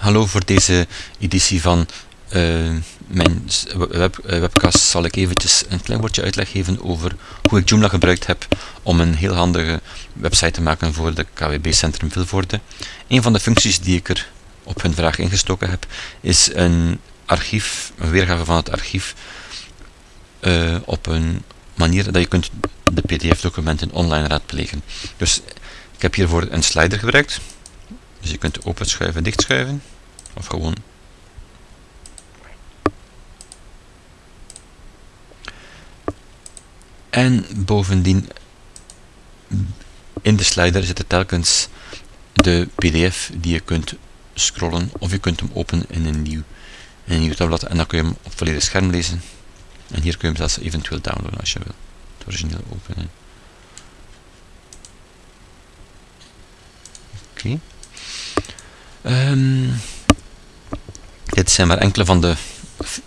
hallo voor deze editie van uh, mijn web, uh, webcast zal ik eventjes een klein woordje uitleg geven over hoe ik Joomla gebruikt heb om een heel handige website te maken voor de KWB Centrum Vilvoorde. Een van de functies die ik er op hun vraag ingestoken heb, is een archief, een weergave van het archief uh, op een manier dat je kunt de pdf-documenten online raadplegen. Dus ik heb hiervoor een slider gebruikt. Dus je kunt openschuiven, dichtschuiven. Of gewoon En bovendien in de slider zitten telkens de pdf die je kunt scrollen of je kunt hem openen in een nieuw, in een nieuw tabblad en dan kun je hem op volledig scherm lezen. En hier kun je hem zelfs eventueel downloaden als je wil. Het origineel openen. Oké. Ehm, dit zijn maar enkele van de,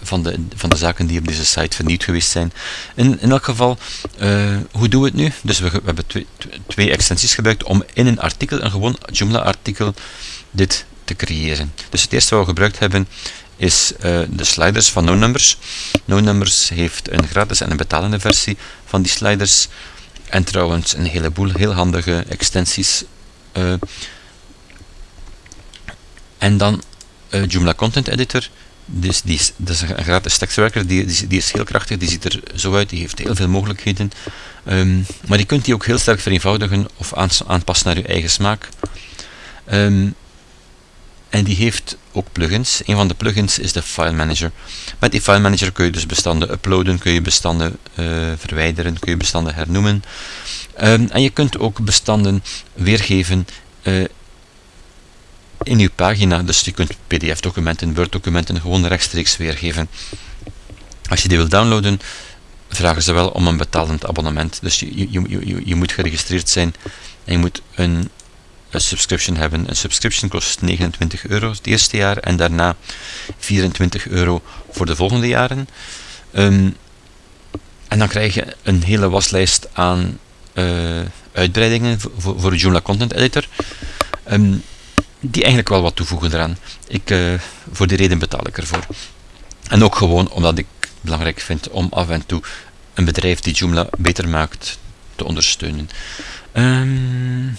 van, de, van de zaken die op deze site vernieuwd geweest zijn. In, in elk geval, uh, hoe doen we het nu? Dus we, we hebben twee, twee extensies gebruikt om in een artikel, een gewoon Joomla artikel, dit te creëren. Dus het eerste wat we gebruikt hebben is uh, de sliders van NoNumbers. NoNumbers heeft een gratis en een betalende versie van die sliders. En trouwens een heleboel heel handige extensies. Uh, en dan uh, Joomla Content Editor. Dus die is, dat is een gratis tekstwerker, die, die, die, is heel krachtig, die ziet er zo uit, die heeft heel veel mogelijkheden. Um, maar je kunt die ook heel sterk vereenvoudigen of aanpassen naar je eigen smaak. Um, en die heeft ook plugins. Een van de plugins is de File Manager. Met die File Manager kun je dus bestanden uploaden, kun je bestanden uh, verwijderen, kun je bestanden hernoemen. Um, en je kunt ook bestanden weergeven uh, in je pagina. Dus je kunt pdf-documenten, Word-documenten gewoon rechtstreeks weergeven. Als je die wil downloaden, vragen ze wel om een betalend abonnement. Dus je, je, je, je moet geregistreerd zijn en je moet een, een subscription hebben. Een subscription kost 29 euro het eerste jaar en daarna 24 euro voor de volgende jaren. Um, en dan krijg je een hele waslijst aan uh, uitbreidingen voor, voor de Joomla Content Editor. Um, die eigenlijk wel wat toevoegen eraan. Ik, uh, voor die reden betaal ik ervoor. En ook gewoon omdat ik belangrijk vind om af en toe een bedrijf die Joomla beter maakt te ondersteunen. Um,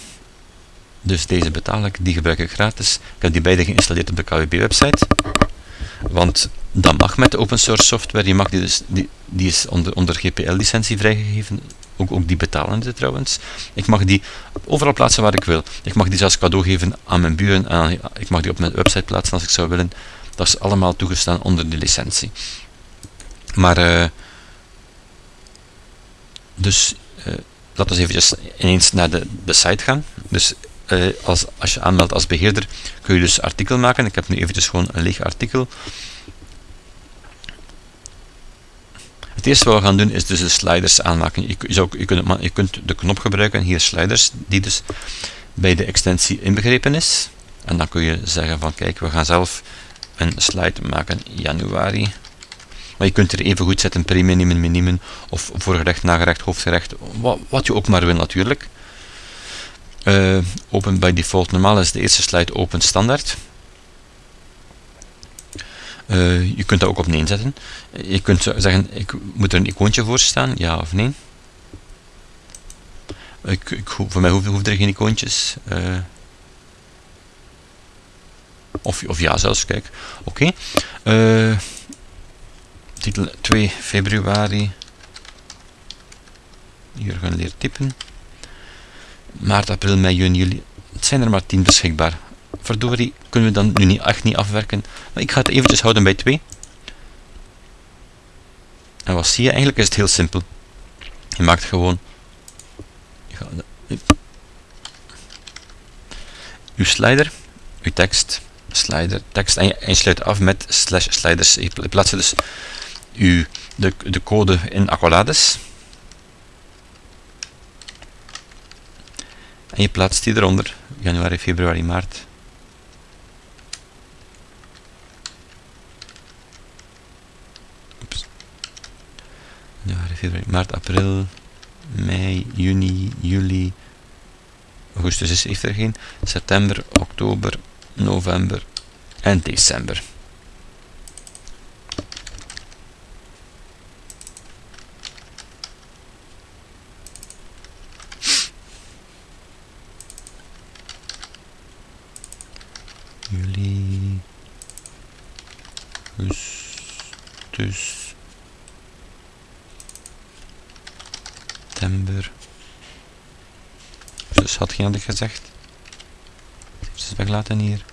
dus deze betaal ik, die gebruik ik gratis. Ik heb die beide geïnstalleerd op de KWB-website. Want dat mag met de open source software. Je mag die, dus, die, die is onder, onder GPL-licentie vrijgegeven. Ook, ook die betalende trouwens. Ik mag die overal plaatsen waar ik wil. Ik mag die zelfs cadeau geven aan mijn buren. Ik mag die op mijn website plaatsen als ik zou willen. Dat is allemaal toegestaan onder de licentie. Maar, uh, dus, uh, laten we even ineens naar de, de site gaan. Dus uh, als, als je aanmeldt als beheerder, kun je dus artikel maken. Ik heb nu eventjes gewoon een leeg artikel. Het eerste wat we gaan doen is dus de sliders aanmaken. Je, je, kunt, je kunt de knop gebruiken, hier sliders, die dus bij de extensie inbegrepen is. En dan kun je zeggen van kijk, we gaan zelf een slide maken januari. Maar je kunt er even goed zetten pre-minimum, minimum, of voorgerecht, nagerecht, hoofdgerecht, wat, wat je ook maar wil natuurlijk. Uh, open by default, normaal is de eerste slide open standaard. Uh, je kunt dat ook op nee zetten. Je kunt zeggen, ik moet er een icoontje voor staan, ja of nee. Ik, ik, voor mij hoeven er geen icoontjes. Uh, of, of ja zelfs, kijk. Oké. Uh, titel 2 februari. Hier gaan typen maart, april, mei, juni, juli. Het zijn er maar 10 beschikbaar. Verdorie, kunnen we dan nu niet, echt niet afwerken. Maar ik ga het eventjes houden bij 2. En wat zie je? Eigenlijk is het heel simpel. Je maakt gewoon... Je uw slider, uw tekst, slider, tekst en je, en je sluit af met slash sliders. Je plaatst dus uw, de, de code in accolades En je plaatst die eronder, januari, februari, maart. Januari, maart, april, mei, juni, juli, augustus is, heeft er geen, september, oktober, november en december. Juli, augustus, september. Dus had geen ik gezegd. Ze is weglaten hier.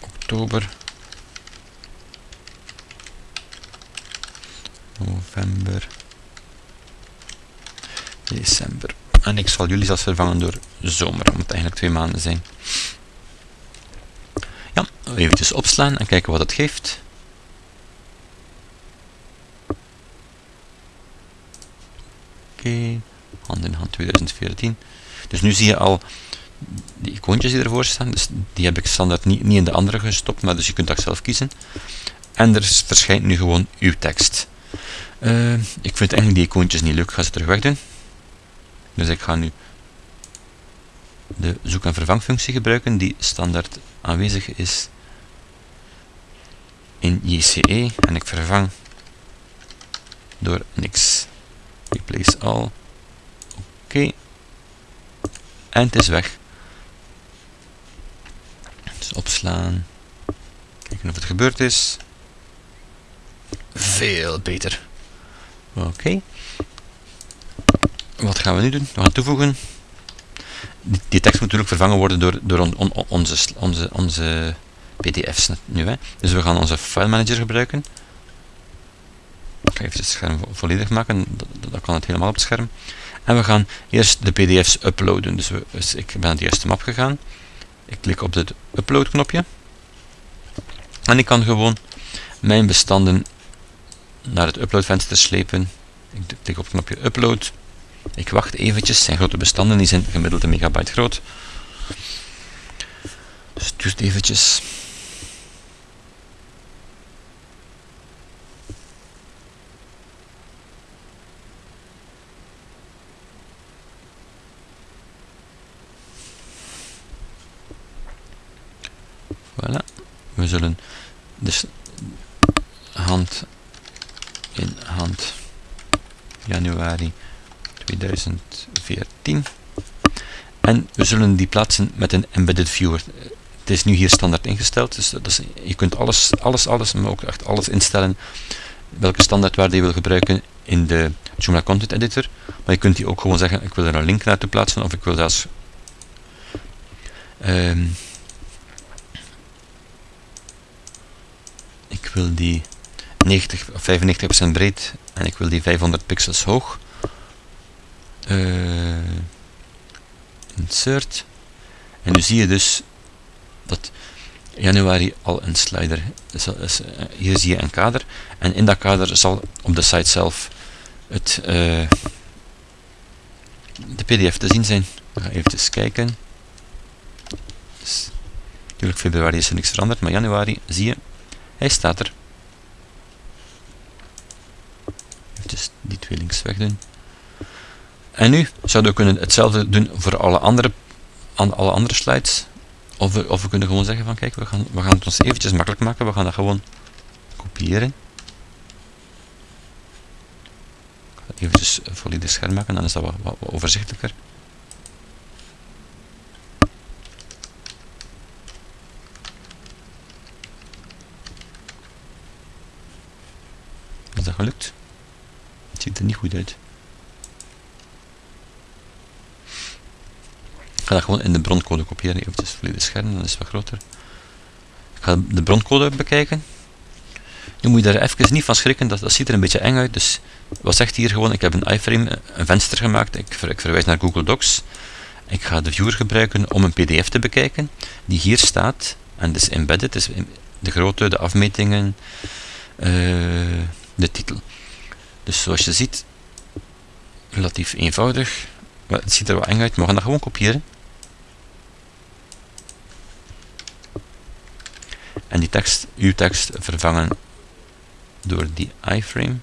Oktober. November. December. En ik zal jullie zelfs vervangen door zomer, omdat het eigenlijk twee maanden zijn. Ja, eventjes opslaan en kijken wat het geeft. Hand in hand 2014. Dus nu zie je al die icoontjes die ervoor staan. Dus die heb ik standaard niet, niet in de andere gestopt, maar dus je kunt dat zelf kiezen. En er verschijnt nu gewoon uw tekst. Uh, ik vind eigenlijk die icoontjes niet leuk, ik ga ze terug weg doen. Dus ik ga nu de zoek- en vervangfunctie gebruiken die standaard aanwezig is in JCE en ik vervang door niks. Replace all. Oké. En het is weg. Dus opslaan. Kijken of het gebeurd is. Veel beter. Oké. Wat gaan we nu doen? We gaan toevoegen. Die, tekst moet natuurlijk vervangen worden door, door on, on, onze, onze, onze pdf's nu. Hè. Dus we gaan onze file manager gebruiken. Ik ga even het scherm volledig maken, dan kan het helemaal op het scherm. En we gaan eerst de pdf's uploaden. Dus, we, dus ik ben naar de eerste map gegaan. Ik klik op het upload knopje. En ik kan gewoon mijn bestanden naar het upload venster slepen. Ik klik op het knopje upload. Ik wacht eventjes, zijn grote bestanden, die zijn gemiddeld een megabyte groot. Dus het duurt eventjes. Voilà. We zullen dus hand in hand. Januari 2014 en we zullen die plaatsen met een embedded viewer. Het is nu hier standaard ingesteld dus, je kunt alles, alles, alles, maar ook echt alles instellen welke standaardwaarde je wil gebruiken in de Joomla Content Editor. Maar je kunt die ook gewoon zeggen ik wil er een link naartoe plaatsen of ik wil zelfs um, ik wil die 90 of 95% breed en ik wil die 500 pixels hoog. Insert. En nu zie je dus dat januari al een slider uh, hier zie je een kader en in dat kader zal op de site zelf het, uh, de pdf te zien zijn. We gaan even kijken. Dus, natuurlijk februari is er niks veranderd, maar januari zie je, hij staat er. dus die twee links wegdoen. En nu zouden we kunnen hetzelfde doen voor alle andere, aan alle andere slides. Of we, of we kunnen gewoon zeggen van kijk, we gaan, we gaan het ons eventjes makkelijk maken. We gaan dat gewoon kopiëren. Eventjes volledig scherm maken, dan is dat wat overzichtelijker. Is dat gelukt? Het ziet er niet goed uit. Ik ga dat gewoon in de broncode kopiëren. Even volledig scherm, dan is het wat groter. Ik ga de broncode bekijken. Nu moet je daar even niet van schrikken, dat, dat ziet er een beetje eng uit. Dus wat zegt hier gewoon, ik heb een iframe, een venster gemaakt, ik, ik verwijs naar Google Docs. Ik ga de viewer gebruiken om een pdf te bekijken, die hier staat, en dus embedded, dus de grootte, de afmetingen, uh, de titel. Dus zoals je ziet, relatief eenvoudig. Het ziet er wat eng uit, maar we gaan dat gewoon kopiëren. En die tekst, uw tekst, vervangen door die iframe.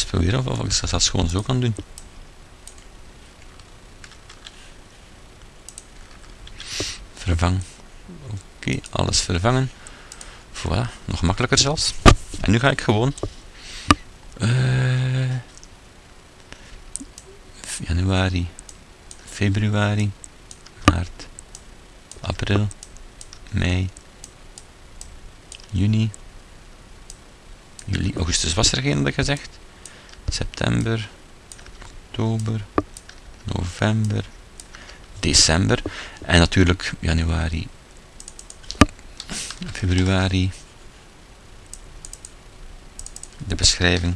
Eens proberen of, ik dat gewoon zo kan doen. Vervang. Oké, alles vervangen. Voilà, nog makkelijker zelfs. En nu ga ik gewoon... Uh, januari, februari, maart, april, mei, juni, juli, augustus was er geen, gezegd. September, oktober, november, december en natuurlijk januari, februari, de beschrijving,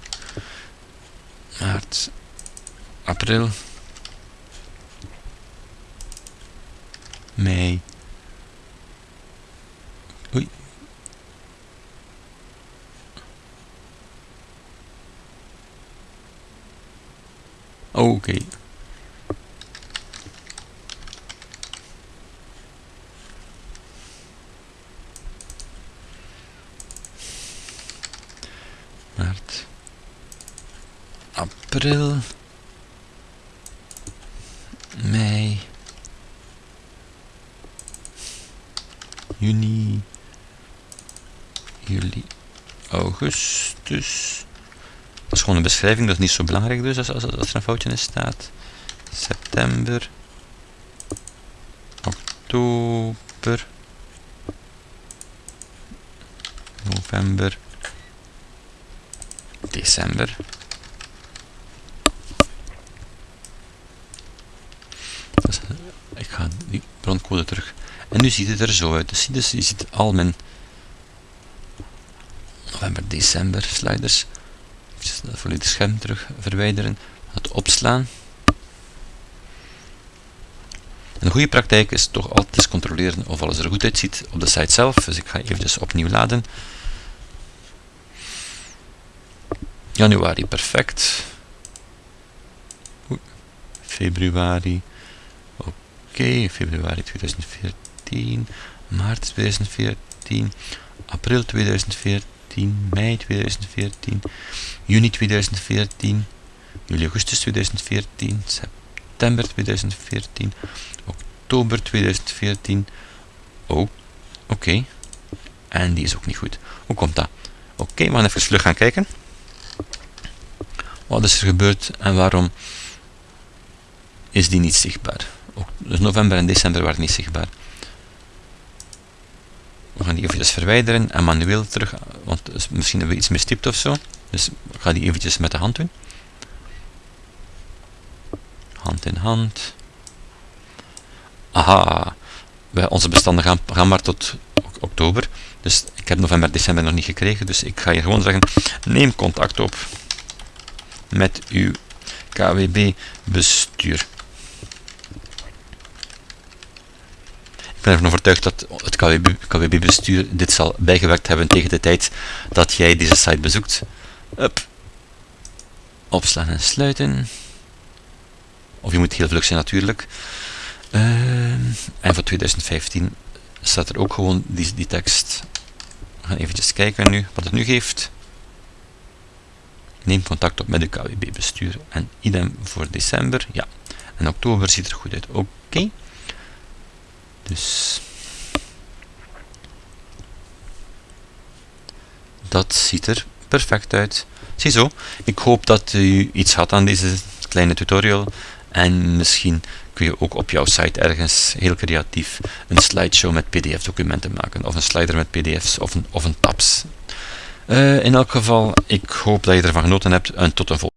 maart, april, mei, oei, Oké. Okay. April. Mei. Juni. Juli. Augustus. Dat is gewoon een beschrijving, dat is niet zo belangrijk dus als, als, als er een foutje in staat. September. Oktober. November. December. Dus, ik ga die broncode terug. En nu ziet het er zo uit. Dus, dus je ziet al mijn november, december sliders dat volledig scherm terug verwijderen, het opslaan. Een goede praktijk is toch altijd controleren of alles er goed uitziet op de site zelf. Dus ik ga even opnieuw laden. Januari, perfect. Februari. Oké, februari 2014. Maart 2014. April 2014. mei 2014, juni 2014, juli, augustus 2014, september 2014, oktober 2014. Oh, oké. En die is ook niet goed. Hoe komt dat? Oké, we gaan even vlug gaan kijken. Wat is er gebeurd en waarom is die niet zichtbaar? Dus november en december waren niet zichtbaar. We gaan die eventjes verwijderen en manueel terug, want misschien hebben we iets mistipt of zo. Dus ik ga die eventjes met de hand doen. Hand in hand. Aha, wij, onze bestanden gaan, gaan maar tot oktober. Dus ik heb november, december nog niet gekregen. Dus ik ga je gewoon zeggen, neem contact op met uw KWB bestuur. Ik ben ervan overtuigd dat het KWB-bestuur dit zal bijgewerkt hebben tegen de tijd dat jij deze site bezoekt. Up. Opslaan en sluiten. Of je moet heel vlug zijn natuurlijk. Uh, en voor 2015 staat er ook gewoon die, die tekst. We gaan eventjes kijken nu wat het nu geeft. Neem contact op met de KWB-bestuur. En idem voor december. Ja. En oktober ziet er goed uit. Oké. Dus dat ziet er perfect uit. Ziezo, ik hoop dat u iets had aan deze kleine tutorial en misschien kun je ook op jouw site ergens heel creatief een slideshow met pdf documenten maken of een slider met pdf's of een, of een tabs. Uh, in elk geval, ik hoop dat je ervan genoten hebt en tot een volgende